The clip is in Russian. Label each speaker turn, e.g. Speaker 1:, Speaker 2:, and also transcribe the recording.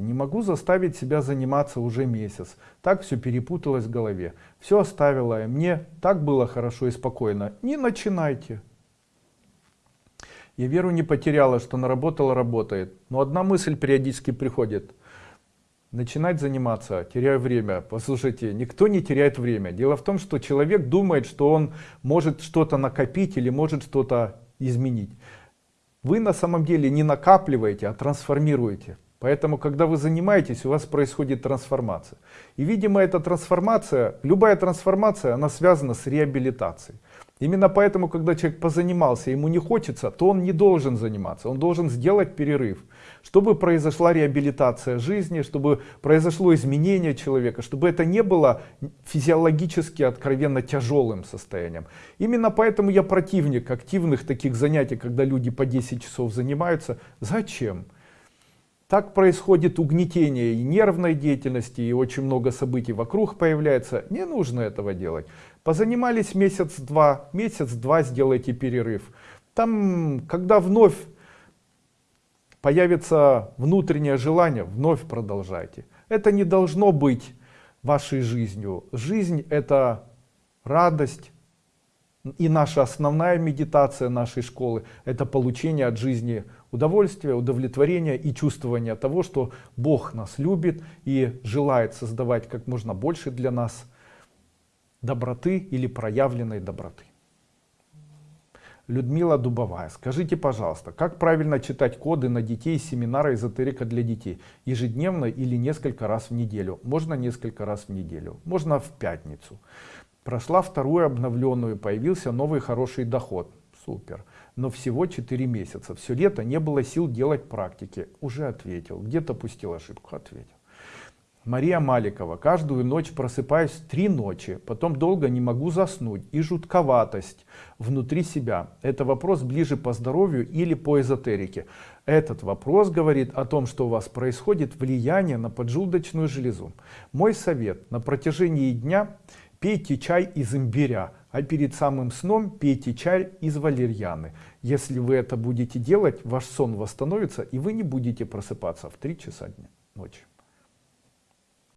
Speaker 1: Не могу заставить себя заниматься уже месяц. Так все перепуталось в голове. Все оставила, и мне так было хорошо и спокойно. Не начинайте. Я веру не потеряла, что наработала, работает. Но одна мысль периодически приходит. Начинать заниматься, теряю время. Послушайте, никто не теряет время. Дело в том, что человек думает, что он может что-то накопить или может что-то изменить. Вы на самом деле не накапливаете, а трансформируете. Поэтому, когда вы занимаетесь, у вас происходит трансформация. И, видимо, эта трансформация, любая трансформация, она связана с реабилитацией. Именно поэтому, когда человек позанимался, ему не хочется, то он не должен заниматься, он должен сделать перерыв, чтобы произошла реабилитация жизни, чтобы произошло изменение человека, чтобы это не было физиологически откровенно тяжелым состоянием. Именно поэтому я противник активных таких занятий, когда люди по 10 часов занимаются. Зачем? Так происходит угнетение и нервной деятельности, и очень много событий вокруг появляется. Не нужно этого делать. Позанимались месяц-два, месяц-два сделайте перерыв. Там, когда вновь появится внутреннее желание, вновь продолжайте. Это не должно быть вашей жизнью. Жизнь это радость. И наша основная медитация нашей школы это получение от жизни удовольствия, удовлетворения и чувствования того, что Бог нас любит и желает создавать как можно больше для нас доброты или проявленной доброты. Людмила Дубовая, скажите, пожалуйста, как правильно читать коды на детей семинара эзотерика для детей? Ежедневно или несколько раз в неделю? Можно несколько раз в неделю, можно в пятницу. Прошла вторую обновленную, появился новый хороший доход. Супер. Но всего 4 месяца. Все лето не было сил делать практики. Уже ответил. Где-то пустил ошибку. Ответил. Мария Маликова. Каждую ночь просыпаюсь три ночи, потом долго не могу заснуть и жутковатость внутри себя. Это вопрос ближе по здоровью или по эзотерике. Этот вопрос говорит о том, что у вас происходит влияние на поджелудочную железу. Мой совет на протяжении дня пейте чай из имбиря, а перед самым сном пейте чай из валерьяны. Если вы это будете делать, ваш сон восстановится и вы не будете просыпаться в 3 часа дня, ночи.